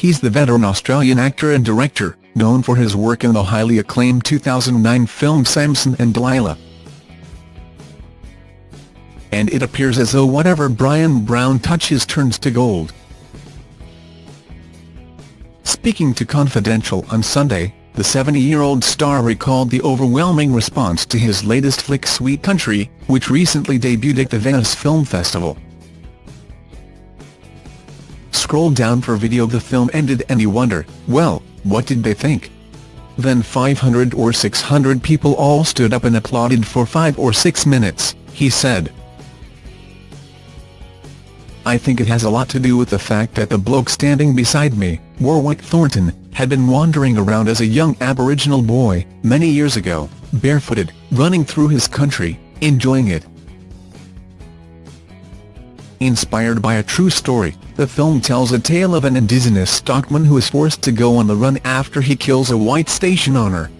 He's the veteran Australian actor and director, known for his work in the highly acclaimed 2009 film Samson and Delilah. And it appears as though whatever Bryan Brown touches turns to gold. Speaking to Confidential on Sunday, the 70-year-old star recalled the overwhelming response to his latest flick Sweet Country, which recently debuted at the Venice Film Festival. Scroll down for video the film ended and you wonder, well, what did they think? Then 500 or 600 people all stood up and applauded for five or six minutes, he said. I think it has a lot to do with the fact that the bloke standing beside me, Warwick Thornton, had been wandering around as a young Aboriginal boy, many years ago, barefooted, running through his country, enjoying it. Inspired by a true story, the film tells a tale of an indigenous stockman who is forced to go on the run after he kills a white station owner.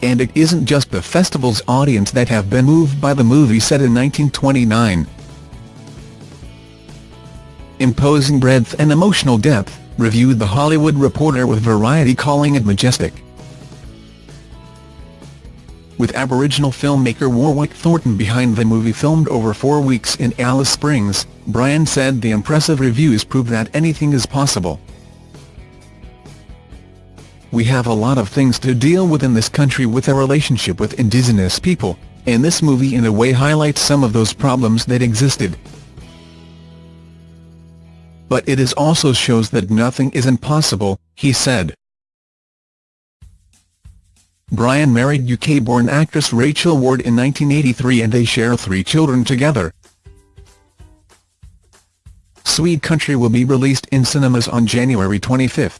And it isn't just the festival's audience that have been moved by the movie set in 1929. Imposing breadth and emotional depth, reviewed The Hollywood Reporter with Variety calling it majestic. With Aboriginal filmmaker Warwick Thornton behind the movie filmed over four weeks in Alice Springs, Bryan said the impressive reviews prove that anything is possible. We have a lot of things to deal with in this country with our relationship with indigenous people, and this movie in a way highlights some of those problems that existed. But it is also shows that nothing is impossible, he said. Bryan married UK-born actress Rachel Ward in 1983 and they share three children together. Sweet Country will be released in cinemas on January 25.